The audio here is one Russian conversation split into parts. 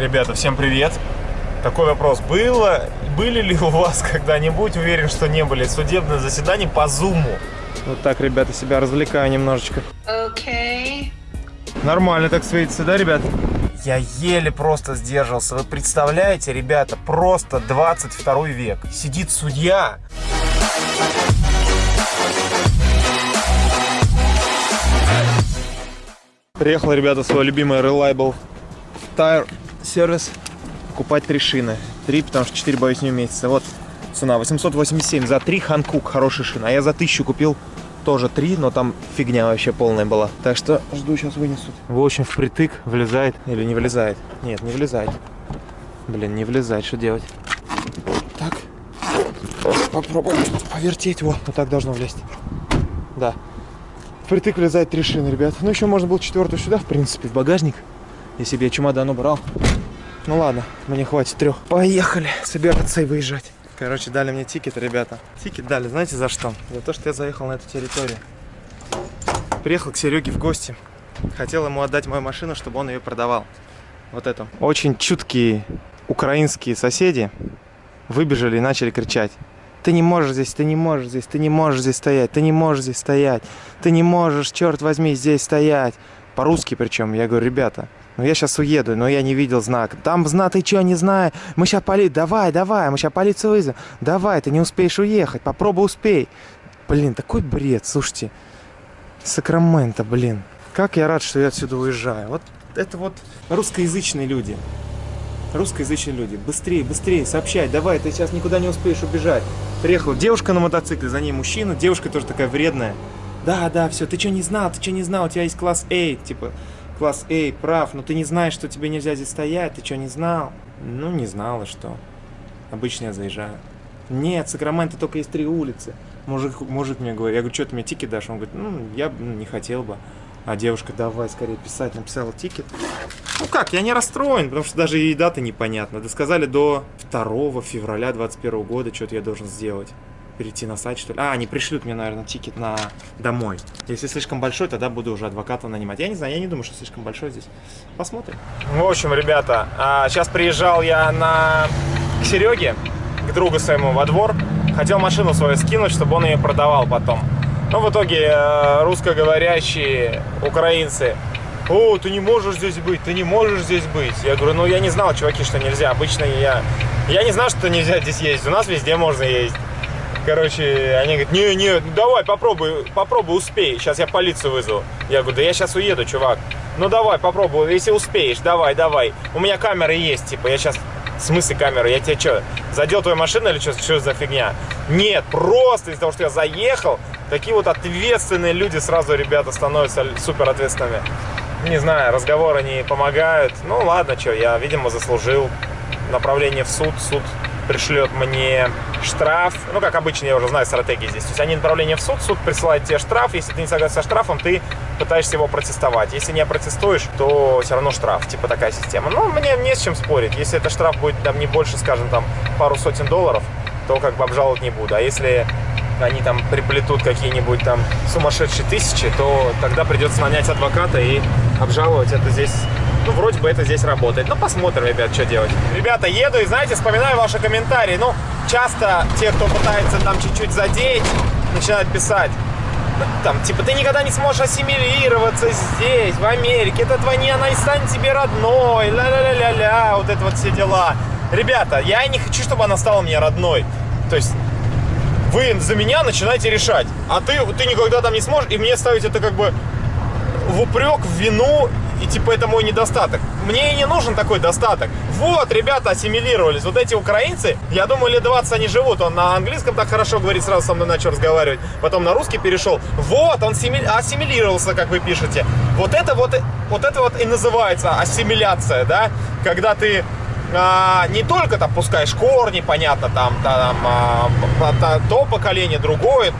Ребята, всем привет! Такой вопрос. Было, были ли у вас когда-нибудь, уверен, что не были, судебные заседания по Зуму? Вот так, ребята, себя развлекаю немножечко. Okay. Нормально так светится, да, ребят? Я еле просто сдержался. Вы представляете, ребята, просто 22 век. Сидит судья. Приехал, ребята, свой любимый Reliable Tire Service покупать три шины. Три, потому что четыре, боюсь, не уместится. Вот цена 887 за три Ханкук, хорошая шина. А я за тысячу купил тоже три, но там фигня вообще полная была. Так что жду, сейчас вынесут. В общем, впритык влезает или не влезает? Нет, не влезает. Блин, не влезает, что делать? Так, попробуем повертеть. Вот, вот так должно влезть. Да. Впритык влезает три шины, ребят. Ну, еще можно было четвертую сюда, в принципе, в багажник. Если бы я чемодан убрал. Ну ладно, мне хватит трех. Поехали собираться и выезжать. Короче, дали мне ticket, ребята. Ticket дали, знаете за что? За то, что я заехал на эту территорию. Приехал к Сереге в гости. Хотел ему отдать мою машину, чтобы он ее продавал. Вот эту. Очень чуткие украинские соседи выбежали и начали кричать. Ты не можешь здесь, ты не можешь здесь, ты не можешь здесь стоять, ты не можешь здесь стоять, ты не можешь, черт возьми, здесь стоять. По-русски причем. Я говорю, ребята, ну я сейчас уеду, но я не видел знак. Там знак, ты что, не знаю? Мы сейчас полицию, давай, давай, мы сейчас полицию вызовем. Давай, ты не успеешь уехать, попробуй успей. Блин, такой бред, слушайте. Сакраменто, блин. Как я рад, что я отсюда уезжаю. Вот это вот русскоязычные люди русскоязычные люди. Быстрее, быстрее, сообщай, давай, ты сейчас никуда не успеешь убежать. Приехала девушка на мотоцикле, за ней мужчина, девушка тоже такая вредная. Да, да, все, ты что не знал, ты что не знал, у тебя есть класс A, типа, класс A, прав, но ты не знаешь, что тебе нельзя здесь стоять, ты что не знал? Ну, не знала, что. Обычно я заезжаю. Нет, Сакраменто только есть три улицы. Мужик, мужик мне говорит, я говорю, что ты мне ticket дашь? Он говорит, ну, я не хотел бы. А девушка, давай скорее писать, написала ticket. Ну как, я не расстроен, потому что даже и дата непонятна. Да сказали до 2 февраля 2021 года, что-то я должен сделать. Перейти на сайт, что ли. А, они пришлют мне, наверное, тикет на домой. Если слишком большой, тогда буду уже адвоката нанимать. Я не знаю, я не думаю, что слишком большой здесь. Посмотрим. В общем, ребята, сейчас приезжал я на... к Сереге, к другу своему во двор. Хотел машину свою скинуть, чтобы он ее продавал потом. Но в итоге э, русскоговорящие украинцы о, ты не можешь здесь быть, ты не можешь здесь быть. Я говорю, ну я не знал, чуваки, что нельзя. Обычно я, я не знал, что нельзя здесь ездить. У нас везде можно ездить. Короче, они говорят, не, не, давай, попробуй, попробуй, успей. Сейчас я полицию вызову. Я говорю, да я сейчас уеду, чувак. Ну давай, попробуй, если успеешь, давай, давай. У меня камеры есть, типа, я сейчас... В смысле камеры? Я тебе что, задел твою машину или что, что за фигня? Нет, просто из-за того, что я заехал, Такие вот ответственные люди сразу, ребята, становятся супер ответственными. Не знаю, разговоры не помогают. Ну ладно, что, я, видимо, заслужил направление в суд. Суд пришлет мне штраф. Ну, как обычно, я уже знаю стратегии здесь. То есть они направление в суд, суд присылает тебе штраф. Если ты не согласен со штрафом, ты пытаешься его протестовать. Если не протестуешь, то все равно штраф. Типа такая система. Ну, мне не с чем спорить. Если это штраф будет там не больше, скажем, там пару сотен долларов, то как бы обжаловать не буду. А если они там приплетут какие-нибудь там сумасшедшие тысячи, то тогда придется нанять адвоката и обжаловать это здесь. Ну, вроде бы это здесь работает. Ну, посмотрим, ребят, что делать. Ребята, еду и, знаете, вспоминаю ваши комментарии. Ну, часто те, кто пытается там чуть-чуть задеть, начинают писать. Там, типа, ты никогда не сможешь ассимилироваться здесь, в Америке. Это твоя не, она не станет тебе родной. Ля-ля-ля-ля-ля, вот это вот все дела. Ребята, я не хочу, чтобы она стала мне родной. То есть, вы за меня начинаете решать. А ты, ты никогда там не сможешь, и мне ставить это как бы в упрек, в вину, и типа это мой недостаток. Мне и не нужен такой достаток. Вот, ребята ассимилировались. Вот эти украинцы, я думаю, лет 20 они живут. Он на английском так хорошо говорит, сразу со мной начал разговаривать. Потом на русский перешел. Вот, он ассимилировался, как вы пишете. Вот это вот, вот это вот и называется ассимиляция, да? Когда ты а, не только там пускаешь корни, понятно, там, там а, то поколение, другое,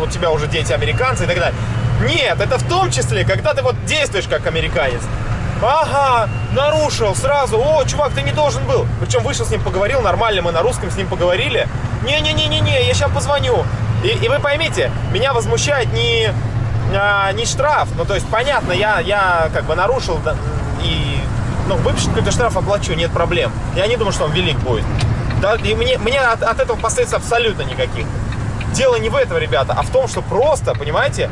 у тебя уже дети американцы и так далее. Нет, это в том числе, когда ты вот действуешь как американец. Ага, нарушил сразу. О, чувак, ты не должен был. Причем вышел с ним, поговорил нормально, мы на русском с ним поговорили. Не-не-не-не-не, я сейчас позвоню. И, и вы поймите, меня возмущает не, а, не штраф. Ну, то есть, понятно, я, я как бы нарушил и ну, выпишет какой-то штраф, оплачу, нет проблем. Я не думаю, что он велик будет. Да, и мне, мне от, от этого последствий абсолютно никаких. Дело не в этом, ребята, а в том, что просто, понимаете,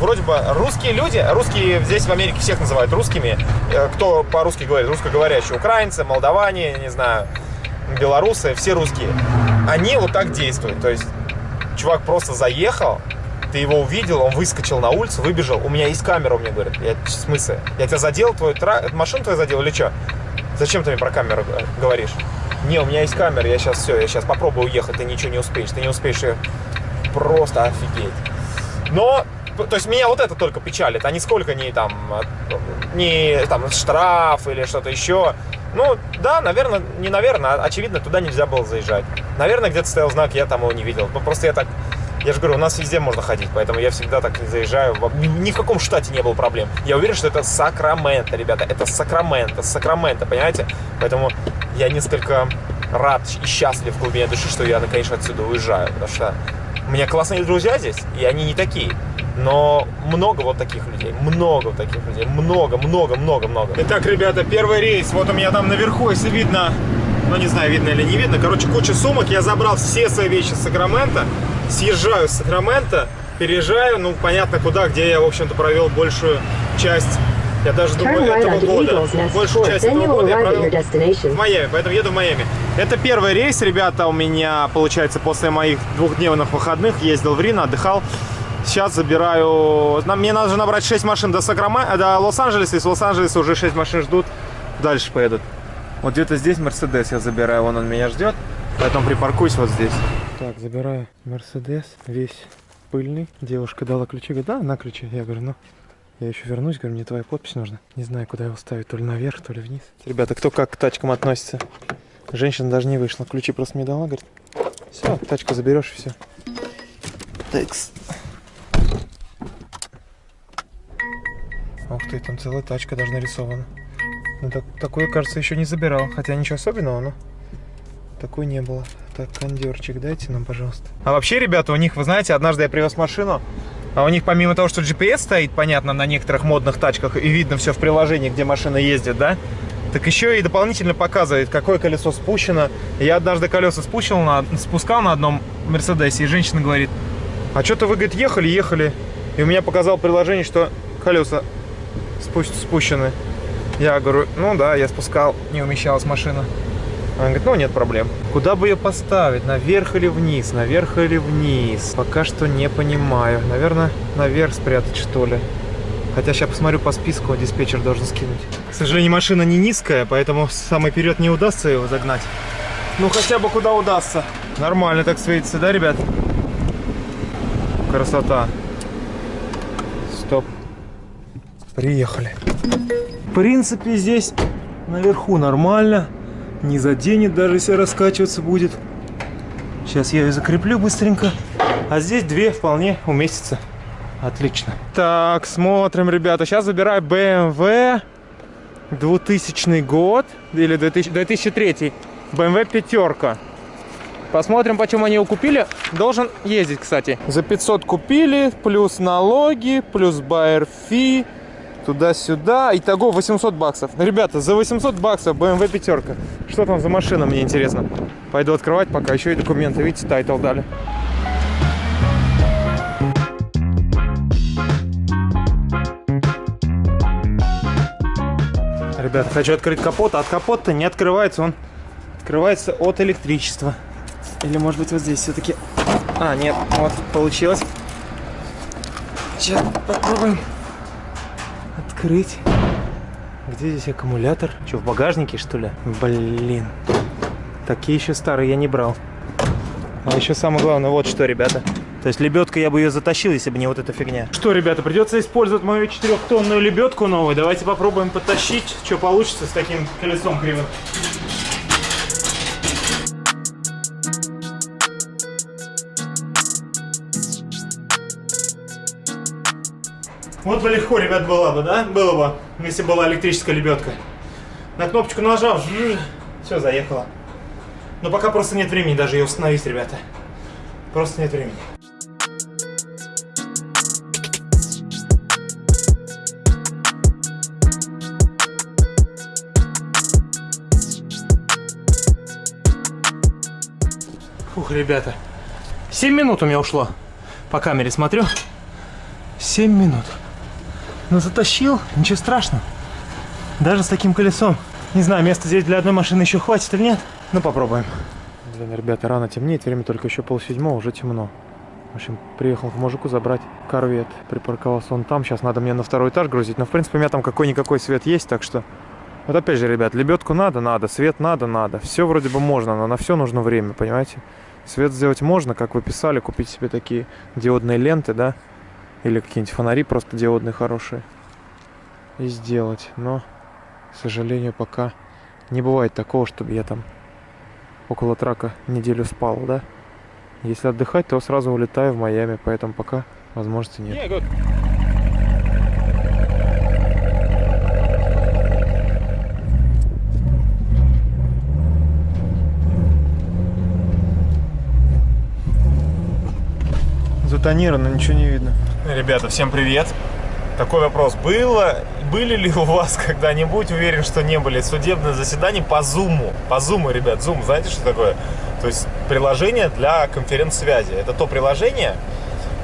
вроде бы русские люди, русские здесь в Америке всех называют русскими, э, кто по-русски говорит, русскоговорящие, украинцы, молдаване, не знаю, белорусы, все русские, они вот так действуют. То есть чувак просто заехал, ты его увидел, он выскочил на улицу, выбежал, у меня есть камера, мне говорят. Я, в смысле? Я тебя задел, твою тра... машину твою задел или что? Зачем ты мне про камеру говоришь? Не, у меня есть камера, я сейчас все, я сейчас попробую уехать, ты ничего не успеешь, ты не успеешь ее просто офигеть. Но, то есть меня вот это только печалит, а нисколько не там, не там штраф или что-то еще. Ну, да, наверное, не наверное, а очевидно, туда нельзя было заезжать. Наверное, где-то стоял знак, я там его не видел. Ну, просто я так я же говорю, у нас везде можно ходить, поэтому я всегда так заезжаю. Ни, в каком штате не было проблем. Я уверен, что это Сакраменто, ребята. Это Сакраменто, Сакраменто, понимаете? Поэтому я несколько рад и счастлив в глубине души, что я, конечно, отсюда уезжаю. Потому что у меня классные друзья здесь, и они не такие. Но много вот таких людей, много вот таких людей, много, много, много, много. Итак, ребята, первый рейс, вот у меня там наверху, если видно, ну не знаю, видно или не видно, короче, куча сумок, я забрал все свои вещи с Сакрамента, съезжаю с Сакрамента, переезжаю, ну, понятно куда, где я, в общем-то, провел большую часть, я даже думаю, этого года. Большую часть этого года я провел в Майами, поэтому еду в Майами. Это первый рейс, ребята, у меня, получается, после моих двухдневных выходных ездил в Рино, отдыхал. Сейчас забираю... Мне надо же набрать 6 машин до, Сакрама... до Лос-Анджелеса, из Лос-Анджелеса уже 6 машин ждут, дальше поедут. Вот где-то здесь Мерседес я забираю, вон он меня ждет, поэтому припаркуюсь вот здесь. Так, забираю Мерседес, весь пыльный. Девушка дала ключи, говорит, да, на ключи. Я говорю, ну, я еще вернусь, говорю, мне твоя подпись нужна. Не знаю, куда его ставить, то ли наверх, то ли вниз. Ребята, кто как к тачкам относится? Женщина даже не вышла, ключи просто мне дала, говорит, все, тачку заберешь и все. Текс. Ух ты, там целая тачка даже нарисована. Ну, так, такое, кажется, еще не забирал. Хотя ничего особенного, но такой не было. Так, кондерчик дайте нам, пожалуйста. А вообще, ребята, у них, вы знаете, однажды я привез машину, а у них помимо того, что GPS стоит, понятно, на некоторых модных тачках, и видно все в приложении, где машина ездит, да, так еще и дополнительно показывает, какое колесо спущено. Я однажды колеса спущил на, спускал на одном Мерседесе, и женщина говорит, а что-то вы, говорит, ехали, ехали, и у меня показал приложение, что колеса спущены. Я говорю, ну да, я спускал, не умещалась машина. Она говорит, ну нет проблем. Куда бы ее поставить? Наверх или вниз? Наверх или вниз? Пока что не понимаю. Наверное, наверх спрятать что ли. Хотя сейчас посмотрю по списку, диспетчер должен скинуть. К сожалению, машина не низкая, поэтому самый вперед не удастся его загнать. Ну хотя бы куда удастся. Нормально так светится, да, ребят? Красота. Стоп. Приехали. В принципе, здесь наверху нормально не заденет, даже если раскачиваться будет. Сейчас я ее закреплю быстренько. А здесь две вполне уместится. Отлично. Так, смотрим, ребята. Сейчас забираю BMW 2000 год. Или 2000, 2003. BMW пятерка. Посмотрим, почему они его купили. Должен ездить, кстати. За 500 купили, плюс налоги, плюс buyer fee туда-сюда. Итого 800 баксов. Ребята, за 800 баксов BMW пятерка. Что там за машина, мне интересно. Пойду открывать пока. Еще и документы. Видите, title дали. Ребят, хочу открыть капот, от капота не открывается. Он открывается от электричества. Или может быть вот здесь все-таки... А, нет, вот получилось. Сейчас попробуем открыть. Где здесь аккумулятор? Что, в багажнике, что ли? Блин. Такие еще старые я не брал. А еще самое главное, вот что, ребята. То есть лебедка я бы ее затащил, если бы не вот эта фигня. Что, ребята, придется использовать мою четырехтонную лебедку новую. Давайте попробуем потащить, что получится с таким колесом кривым. Вот бы легко, ребят, было бы, да? Было бы, если была электрическая лебедка. На кнопочку нажал, все, заехало. Но пока просто нет времени даже ее установить, ребята. Просто нет времени. Ух, ребята. 7 минут у меня ушло. По камере смотрю. 7 минут. Но затащил, ничего страшного. Даже с таким колесом. Не знаю, места здесь для одной машины еще хватит или нет. Ну, попробуем. Блин, ребята, рано темнеет. Время только еще полседьмого, уже темно. В общем, приехал к мужику забрать корвет. Припарковался он там. Сейчас надо мне на второй этаж грузить. Но, в принципе, у меня там какой-никакой свет есть, так что... Вот опять же, ребят, лебедку надо, надо, свет надо, надо. Все вроде бы можно, но на все нужно время, понимаете? Свет сделать можно, как вы писали, купить себе такие диодные ленты, да? Или какие-нибудь фонари просто диодные хорошие. И сделать. Но, к сожалению, пока не бывает такого, чтобы я там около трака неделю спал, да? Если отдыхать, то сразу улетаю в Майами, поэтому пока возможности нет. Yeah, Затонировано, ничего не видно. Ребята, всем привет. Такой вопрос. Было, были ли у вас когда-нибудь, уверен, что не были, судебные заседания по Zoom? По Zoom, ребят, Zoom, знаете, что такое? То есть приложение для конференц-связи. Это то приложение,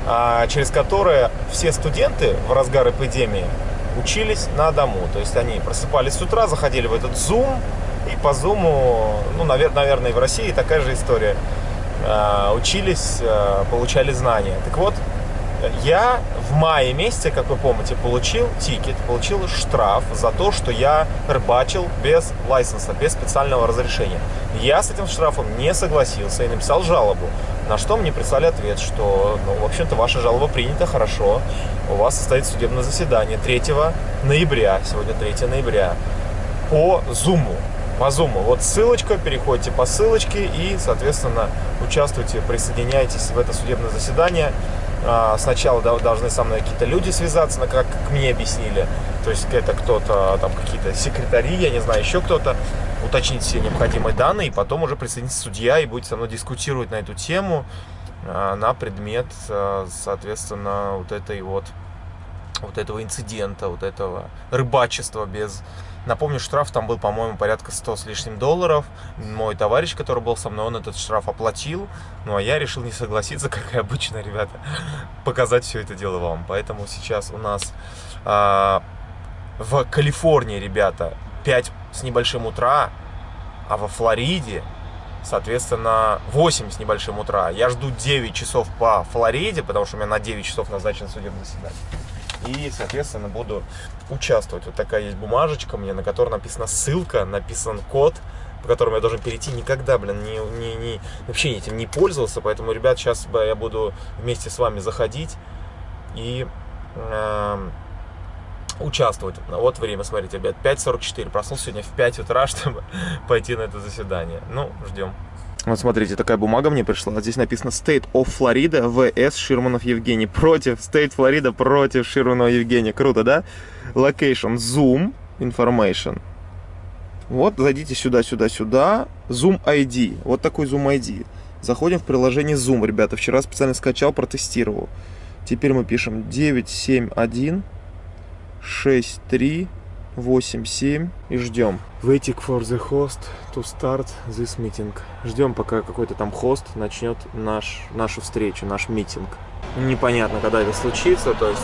а, через которое все студенты в разгар эпидемии учились на дому. То есть они просыпались с утра, заходили в этот Zoom, и по Zoom, ну, наверное, и в России такая же история, а, учились, а, получали знания. Так вот, я в мае месяце, как вы помните, получил тикет, получил штраф за то, что я рыбачил без лайсенса, без специального разрешения. Я с этим штрафом не согласился и написал жалобу, на что мне прислали ответ, что, ну, в общем-то, ваша жалоба принята хорошо, у вас состоится судебное заседание 3 ноября, сегодня 3 ноября, по Zoom. По Zoom. Вот ссылочка, переходите по ссылочке и, соответственно, участвуйте, присоединяйтесь в это судебное заседание. А, сначала должны со мной какие-то люди связаться, как, как мне объяснили. То есть это кто-то, там какие-то секретари, я не знаю, еще кто-то, уточнить все необходимые данные, и потом уже присоединится судья и будет со мной дискутировать на эту тему, а, на предмет, а, соответственно, вот этой вот, вот этого инцидента, вот этого рыбачества без Напомню, штраф там был, по-моему, порядка 100 с лишним долларов. Мой товарищ, который был со мной, он этот штраф оплатил. Ну, а я решил не согласиться, как и обычно, ребята, показать все это дело вам. Поэтому сейчас у нас а, в Калифорнии, ребята, 5 с небольшим утра, а во Флориде, соответственно, 8 с небольшим утра. Я жду 9 часов по Флориде, потому что у меня на 9 часов назначен судебное заседание. И, соответственно, буду участвовать. Вот такая есть бумажечка мне, на которой написана ссылка, написан код, по которому я должен перейти. Никогда, блин, не, не, не, вообще этим не пользовался. Поэтому, ребят, сейчас я буду вместе с вами заходить и э, участвовать. Вот время, смотрите, ребят, 5.44. Проснулся сегодня в 5 утра, чтобы пойти на это заседание. Ну, ждем. Вот смотрите, такая бумага мне пришла. Здесь написано State of Florida vs Ширманов Евгений. Против State Florida против Ширманова Евгения. Круто, да? Location Zoom Information. Вот, зайдите сюда, сюда, сюда. Zoom ID. Вот такой Zoom ID. Заходим в приложение Zoom, ребята. Вчера специально скачал, протестировал. Теперь мы пишем 971 63 8-7 и ждем. Waiting for the host to start this meeting. Ждем, пока какой-то там хост начнет наш, нашу встречу, наш митинг. Непонятно, когда это случится, то есть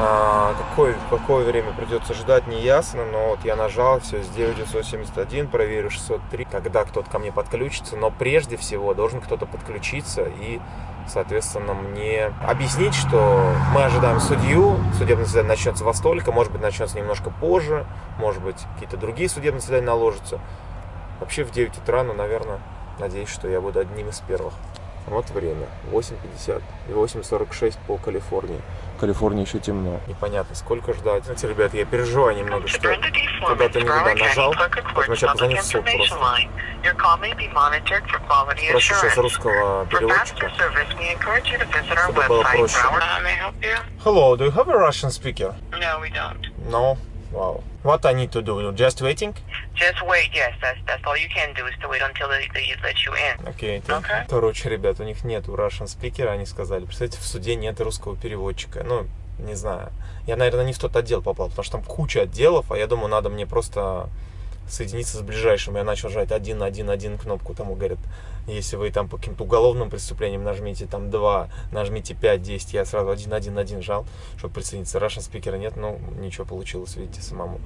а, какое, какое время придется ждать, не ясно, но вот я нажал, все, с 971, проверю 603, когда кто-то ко мне подключится, но прежде всего должен кто-то подключиться и соответственно, мне объяснить, что мы ожидаем судью, судебное заседание начнется во столько, может быть, начнется немножко позже, может быть, какие-то другие судебные заседания наложатся. Вообще в 9 утра, но, наверное, надеюсь, что я буду одним из первых. Вот время, 8.50 и 8.46 по Калифорнии. В Калифорнии еще темно. Непонятно, сколько ждать. Знаете, ребят, я переживаю немного, что когда-то не туда нажал. Поэтому сейчас позвонить в суд просто. Прошу сейчас русского переводчика, чтобы было проще. Hello, do you have a Russian speaker? No, we don't. No? Wow. What I need to do? Just waiting? Just wait, yes. That's, that's all you can do is to wait until they, they let you in. Окей. Okay. okay. Короче, ребят, у них нет Russian speaker, они сказали. Представляете, в суде нет русского переводчика. Ну, не знаю. Я, наверное, не в тот отдел попал, потому что там куча отделов, а я думаю, надо мне просто соединиться с ближайшим. Я начал жать один, один, один кнопку. Тому говорят, если вы там по каким-то уголовным преступлениям нажмите там 2, нажмите 5, 10, я сразу один, один, один жал, чтобы присоединиться. Russian спикера нет, ну ничего получилось, видите, самому.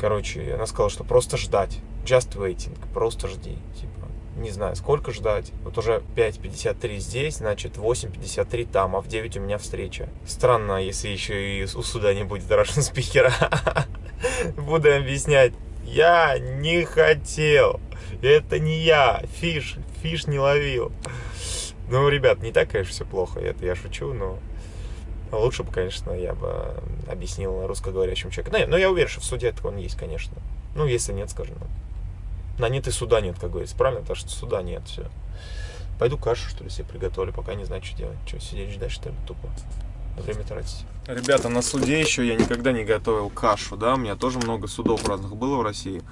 Короче, она сказала, что просто ждать. Just waiting. Просто жди. Типа, не знаю, сколько ждать. Вот уже 5.53 здесь, значит 8.53 там, а в 9 у меня встреча. Странно, если еще и у суда не будет Russian спикера. Буду объяснять. Я не хотел. Это не я. Фиш, фиш не ловил. Ну, ребят, не так, конечно, все плохо. Это я шучу, но лучше бы, конечно, я бы объяснил русскоговорящему человеку. Но, но я уверен, что в суде это он есть, конечно. Ну, если нет, скажем. На нет и суда нет, как говорится. Правильно? Потому что суда нет, все. Пойду кашу, что ли, себе приготовлю, пока не знаю, что делать. Что, сидеть ждать, что ли, тупо? Время тратить. Ребята, на суде еще я никогда не готовил кашу, да? У меня тоже много судов разных было в России.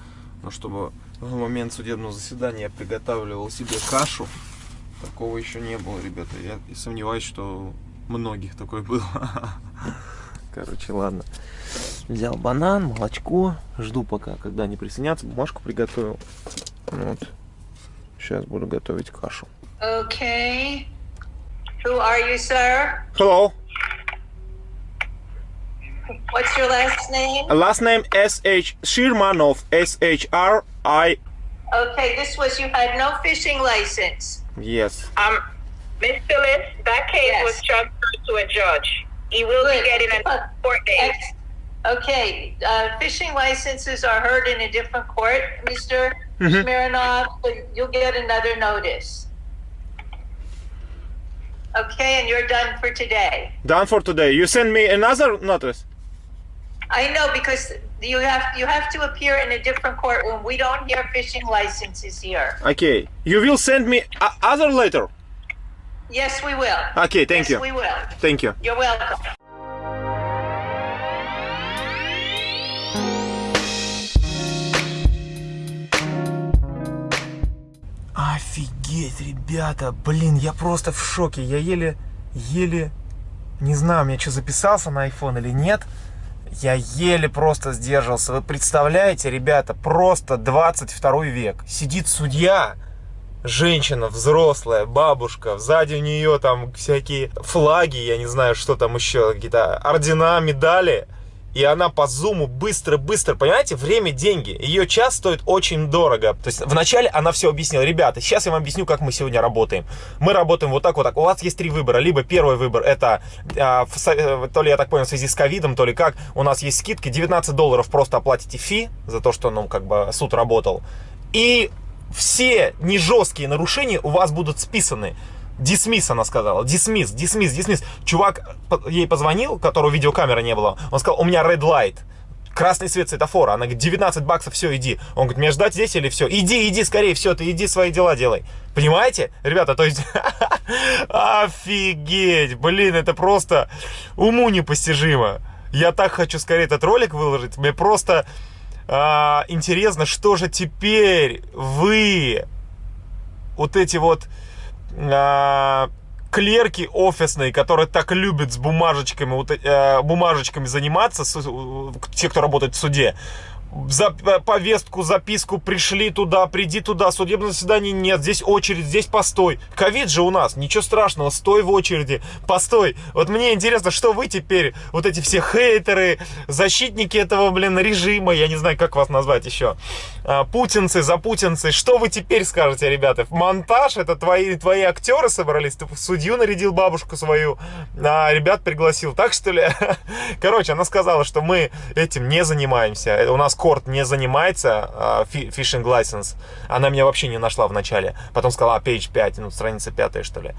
Но чтобы в момент судебного заседания я приготавливал себе кашу, такого еще не было, ребята. Я сомневаюсь, что многих такой было. Короче, ладно. Взял банан, молочко. Жду пока, когда они присоединятся. Бумажку приготовил. Вот. Сейчас буду готовить кашу. Okay. Who are you, sir? Hello. What's your last name? Last name S.H. Shirmanov. S-H-R-I... Okay, this was you had no fishing license. Yes. Um, Miss Phyllis, that case Yes. was transferred to a judge. He will Good. be getting a court date. Ex- Okay, uh, fishing licenses are heard in a different court, Mr. Smirnov, so you'll get another notice. Okay, and you're done for today. Done for today. You send me another notice? I know because you have you have to appear in a different courtroom. We don't hear fishing licenses here. Okay. You will send me a- other letter? Yes, we will. Okay, thank yes, you. we will. Thank you. You're welcome. Офигеть, ребята, блин, я просто в шоке. Я еле, еле, не знаю, у меня что, записался на iPhone или нет. Я еле просто сдержался. Вы представляете, ребята, просто 22 век. Сидит судья, женщина взрослая, бабушка, сзади у нее там всякие флаги, я не знаю, что там еще, какие-то ордена, медали. И она по зуму быстро-быстро, понимаете, время, деньги. Ее час стоит очень дорого. То есть вначале она все объяснила. Ребята, сейчас я вам объясню, как мы сегодня работаем. Мы работаем вот так, вот так. У вас есть три выбора. Либо первый выбор, это, а, э, то ли я так понял, в связи с ковидом, то ли как, у нас есть скидки. 19 долларов просто оплатите фи за то, что, ну, как бы суд работал. И все нежесткие нарушения у вас будут списаны. Дисмисс, она сказала. Дисмисс, дисмисс, дисмисс. Чувак ей позвонил, которого видеокамеры не было. Он сказал, у меня red light. Красный свет светофора. Она говорит, 19 баксов, все, иди. Он говорит, мне ждать здесь или все? Иди, иди скорее, все, ты иди свои дела делай. Понимаете? Ребята, то есть... Офигеть! Блин, это просто уму непостижимо. Я так хочу скорее этот ролик выложить. Мне просто а, интересно, что же теперь вы, вот эти вот а, клерки офисные, которые так любят с бумажечками, вот, э, бумажечками заниматься, с- те, кто работает в суде, за п- повестку, записку пришли туда, приди туда, судебного заседания нет, здесь очередь, здесь постой. Ковид же у нас, ничего страшного, стой в очереди, постой. Вот мне интересно, что вы теперь, вот эти все хейтеры, защитники этого, блин, режима, я не знаю, как вас назвать еще, а, путинцы, запутинцы, что вы теперь скажете, ребята? Монтаж, это твои, твои актеры собрались, ты судью нарядил бабушку свою, а ребят пригласил, так что ли? Короче, она сказала, что мы этим не занимаемся, Э, у нас корт не занимается а, фи- фишинг license. Она меня вообще не нашла в начале. Потом сказала, а, page 5, ну, страница 5, что ли.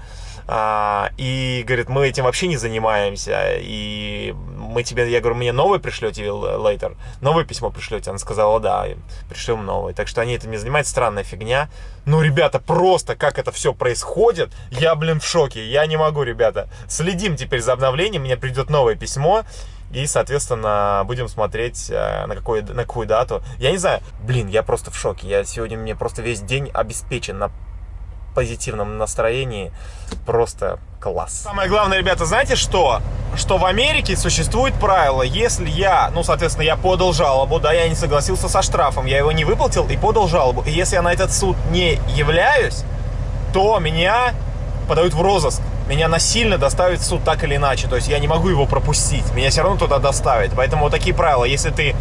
А, и говорит, мы этим вообще не занимаемся. И мы тебе, я говорю, мне новый пришлете later? Новое письмо пришлете? Она сказала, да, пришлем новый. Так что они этим не занимаются, странная фигня. Ну, ребята, просто как это все происходит, я, блин, в шоке. Я не могу, ребята. Следим теперь за обновлением, мне придет новое письмо. И, соответственно, будем смотреть, э, на, какой, на какую дату. Я не знаю, блин, я просто в шоке. Я сегодня, мне просто весь день обеспечен на позитивном настроении. Просто класс. Самое главное, ребята, знаете что? Что в Америке существует правило, если я, ну, соответственно, я подал жалобу, да, я не согласился со штрафом, я его не выплатил и подал жалобу. И если я на этот суд не являюсь, то меня подают в розыск. Меня насильно доставят в суд так или иначе. То есть я не могу его пропустить. Меня все равно туда доставят. Поэтому вот такие правила. Если ты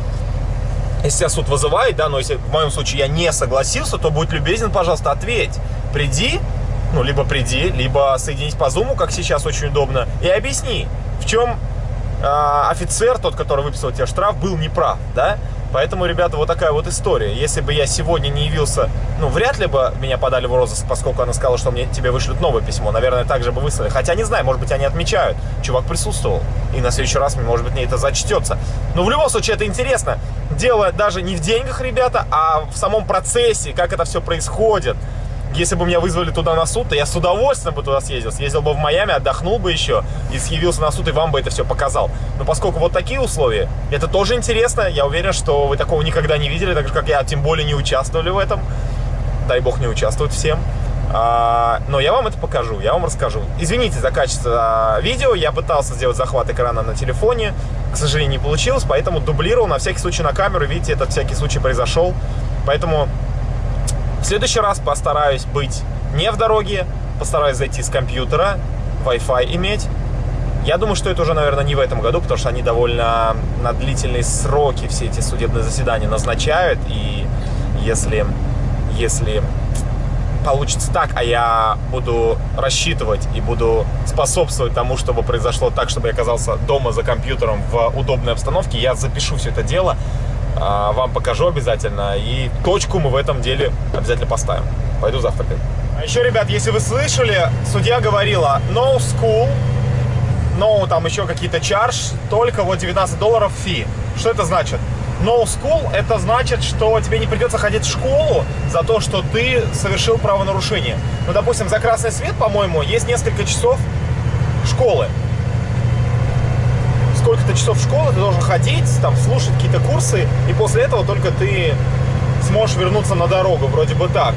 если тебя суд вызывает, да, но если в моем случае я не согласился, то будь любезен, пожалуйста, ответь. Приди, ну, либо приди, либо соединись по зуму, как сейчас очень удобно, и объясни, в чем э, офицер, тот, который выписал тебе штраф, был неправ, да? Поэтому, ребята, вот такая вот история. Если бы я сегодня не явился, ну, вряд ли бы меня подали в розыск, поскольку она сказала, что мне тебе вышлют новое письмо. Наверное, так же бы выслали. Хотя, не знаю, может быть, они отмечают. Чувак присутствовал. И на следующий раз, может быть, мне это зачтется. Но в любом случае, это интересно. Дело даже не в деньгах, ребята, а в самом процессе, как это все происходит. Если бы меня вызвали туда на суд, то я с удовольствием бы туда съездил. Съездил бы в Майами, отдохнул бы еще и съявился на суд, и вам бы это все показал. Но поскольку вот такие условия, это тоже интересно. Я уверен, что вы такого никогда не видели, так же, как я, тем более не участвовали в этом. Дай бог не участвовать всем. А, но я вам это покажу, я вам расскажу. Извините за качество а, видео, я пытался сделать захват экрана на телефоне, к сожалению, не получилось, поэтому дублировал на всякий случай на камеру. Видите, этот всякий случай произошел. Поэтому в следующий раз постараюсь быть не в дороге, постараюсь зайти с компьютера, Wi-Fi иметь. Я думаю, что это уже, наверное, не в этом году, потому что они довольно на длительные сроки все эти судебные заседания назначают. И если, если получится так, а я буду рассчитывать и буду способствовать тому, чтобы произошло так, чтобы я оказался дома за компьютером в удобной обстановке, я запишу все это дело, вам покажу обязательно. И точку мы в этом деле обязательно поставим. Пойду завтракать. А еще, ребят, если вы слышали, судья говорила no school, no там еще какие-то charge, только вот 19 долларов фи. Что это значит? No school это значит, что тебе не придется ходить в школу за то, что ты совершил правонарушение. Ну, допустим, за красный свет, по-моему, есть несколько часов школы сколько-то часов школы ты должен ходить, там, слушать какие-то курсы, и после этого только ты сможешь вернуться на дорогу, вроде бы так.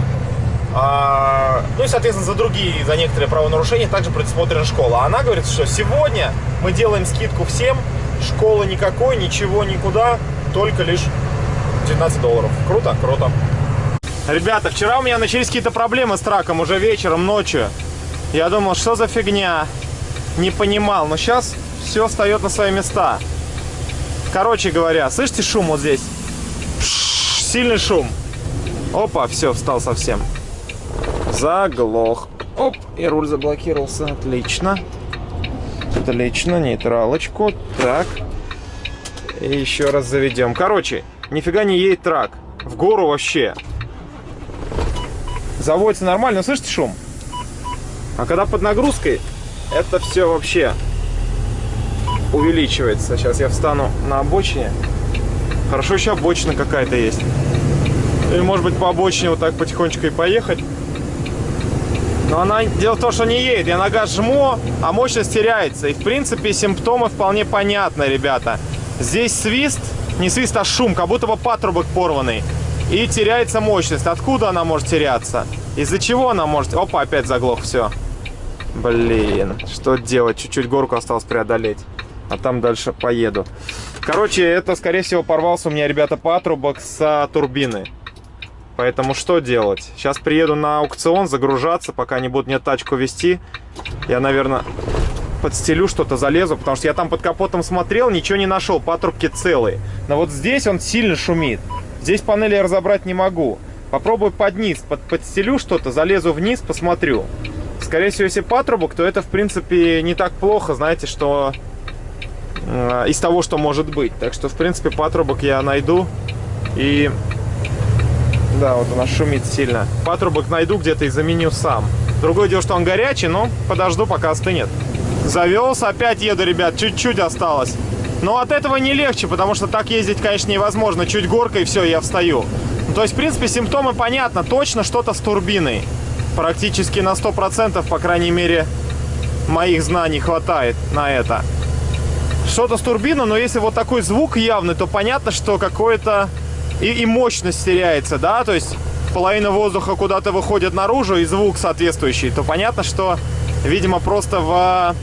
А, ну и, соответственно, за другие, за некоторые правонарушения также предусмотрена школа. Она говорит, что сегодня мы делаем скидку всем, школы никакой, ничего никуда, только лишь 19 долларов. Круто? Круто. Ребята, вчера у меня начались какие-то проблемы с траком уже вечером, ночью. Я думал, что за фигня? Не понимал, но сейчас все встает на свои места. Короче говоря, слышите шум вот здесь? Сильный шум. Опа, все, встал совсем. Заглох. Оп, и руль заблокировался. Отлично. Отлично, нейтралочку. Так. И еще раз заведем. Короче, нифига не едет трак. В гору вообще. Заводится нормально. Слышите шум? А когда под нагрузкой, это все вообще увеличивается. Сейчас я встану на обочине. Хорошо, еще обочина какая-то есть. Или, может быть, по обочине вот так потихонечку и поехать. Но она, дело в том, что не едет. Я нога жму, а мощность теряется. И, в принципе, симптомы вполне понятны, ребята. Здесь свист, не свист, а шум, как будто бы патрубок порванный. И теряется мощность. Откуда она может теряться? Из-за чего она может... Опа, опять заглох, все. Блин, что делать? Чуть-чуть горку осталось преодолеть а там дальше поеду. Короче, это, скорее всего, порвался у меня, ребята, патрубок с турбины. Поэтому что делать? Сейчас приеду на аукцион загружаться, пока не будут мне тачку вести. Я, наверное, подстелю что-то, залезу, потому что я там под капотом смотрел, ничего не нашел, патрубки целые. Но вот здесь он сильно шумит. Здесь панели я разобрать не могу. Попробую под низ, под, подстелю что-то, залезу вниз, посмотрю. Скорее всего, если патрубок, то это, в принципе, не так плохо, знаете, что Э, из того, что может быть. Так что, в принципе, патрубок я найду. И... Да, вот она шумит сильно. Патрубок найду где-то и заменю сам. Другое дело, что он горячий, но подожду, пока остынет. Завелся, опять еду, ребят, чуть-чуть осталось. Но от этого не легче, потому что так ездить, конечно, невозможно. Чуть горка и все, я встаю. Ну, то есть, в принципе, симптомы понятно. Точно что-то с турбиной. Практически на 100%, по крайней мере, моих знаний хватает на это что-то с турбиной, но если вот такой звук явный, то понятно, что какое-то и, и мощность теряется, да, то есть половина воздуха куда-то выходит наружу и звук соответствующий, то понятно, что, видимо, просто в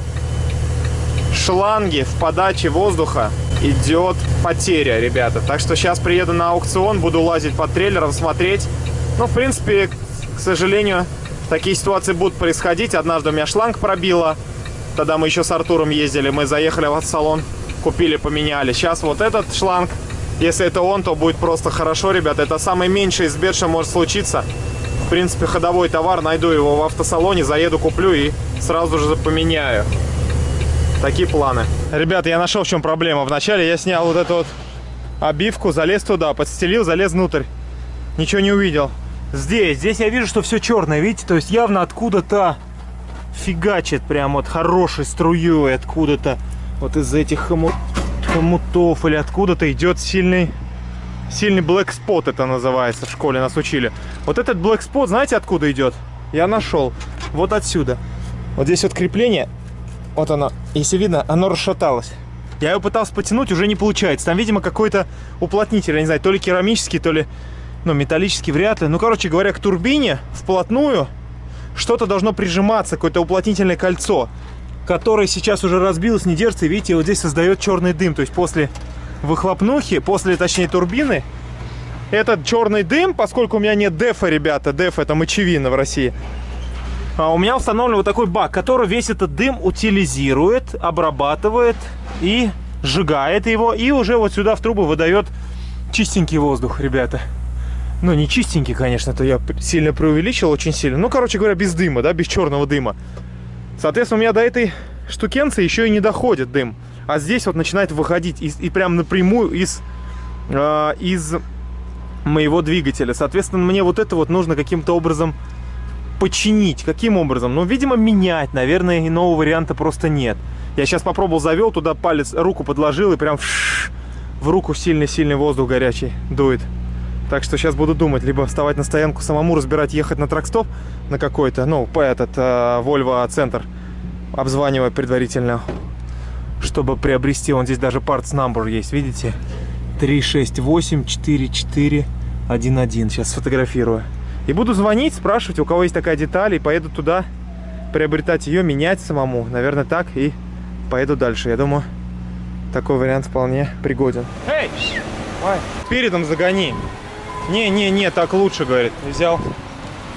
шланге, в подаче воздуха идет потеря, ребята. Так что сейчас приеду на аукцион, буду лазить под трейлером, смотреть. Ну, в принципе, к сожалению, такие ситуации будут происходить. Однажды у меня шланг пробило. Тогда мы еще с Артуром ездили, мы заехали в салон, купили, поменяли. Сейчас вот этот шланг, если это он, то будет просто хорошо, ребят. Это самый меньший из бед, что может случиться. В принципе, ходовой товар, найду его в автосалоне, заеду, куплю и сразу же поменяю. Такие планы. Ребята, я нашел, в чем проблема. Вначале я снял вот эту вот обивку, залез туда, подстелил, залез внутрь. Ничего не увидел. Здесь, здесь я вижу, что все черное, видите? То есть явно откуда-то фигачит прям вот хорошей струей, откуда-то вот из этих хомут, хомутов или откуда-то идет сильный, сильный black spot это называется, в школе нас учили. Вот этот black spot, знаете, откуда идет? Я нашел. Вот отсюда. Вот здесь вот крепление, вот оно, если видно, оно расшаталось. Я его пытался потянуть, уже не получается. Там, видимо, какой-то уплотнитель, я не знаю, то ли керамический, то ли ну, металлический вряд ли. Ну, короче говоря, к турбине вплотную что-то должно прижиматься, какое-то уплотнительное кольцо, которое сейчас уже разбилось, не держится, и видите, вот здесь создает черный дым. То есть после выхлопнухи, после, точнее, турбины, этот черный дым, поскольку у меня нет дефа, ребята, деф это мочевина в России, а у меня установлен вот такой бак, который весь этот дым утилизирует, обрабатывает и сжигает его, и уже вот сюда в трубу выдает чистенький воздух, ребята. Ну, не чистенький, конечно, это я сильно преувеличил, очень сильно. Ну, короче говоря, без дыма, да, без черного дыма. Соответственно, у меня до этой штукенции еще и не доходит дым. А здесь вот начинает выходить и, и прям напрямую из, э, из моего двигателя. Соответственно, мне вот это вот нужно каким-то образом починить. Каким образом? Ну, видимо, менять. Наверное, иного варианта просто нет. Я сейчас попробовал, завел туда палец, руку подложил и прям в руку сильный-сильный воздух горячий дует. Так что сейчас буду думать, либо вставать на стоянку самому, разбирать, ехать на тракстоп на какой-то, ну, по этот, э, Volvo центр, обзванивая предварительно, чтобы приобрести, он здесь даже parts number есть, видите? 368 44 11. Сейчас сфотографирую. И буду звонить, спрашивать, у кого есть такая деталь, и поеду туда приобретать ее, менять самому. Наверное, так, и поеду дальше. Я думаю, такой вариант вполне пригоден. Эй! Передом загони. Не-не-не, так лучше, говорит. Взял,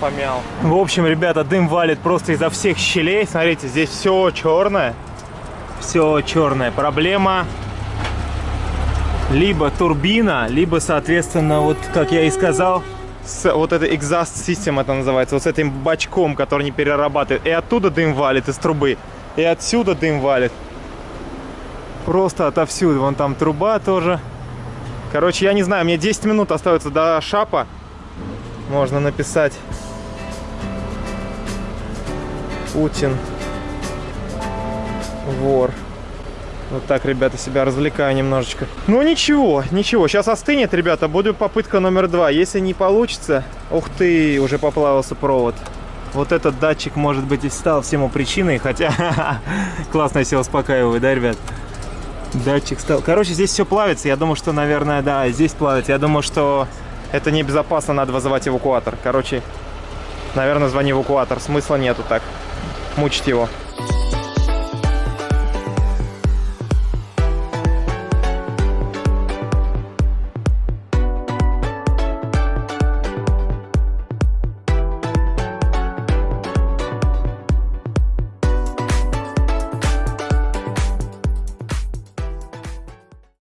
помял. В общем, ребята, дым валит просто изо всех щелей. Смотрите, здесь все черное. Все черное. Проблема либо турбина, либо, соответственно, вот, как я и сказал, с, вот это exhaust system это называется, вот с этим бачком, который не перерабатывает. И оттуда дым валит из трубы, и отсюда дым валит. Просто отовсюду. Вон там труба тоже. Короче, я не знаю, мне 10 минут остается до шапа. Можно написать Путин вор. Вот так, ребята, себя развлекаю немножечко. Ну ничего, ничего. Сейчас остынет, ребята. Будет попытка номер два. Если не получится... Ух ты, уже поплавился провод. Вот этот датчик, может быть, и стал всему причиной. Хотя, классно себя успокаиваю, да, ребят? Датчик стал... Короче, здесь все плавится. Я думаю, что, наверное, да, здесь плавится. Я думаю, что это небезопасно, надо вызывать эвакуатор. Короче, наверное, звони эвакуатор. Смысла нету так мучить его.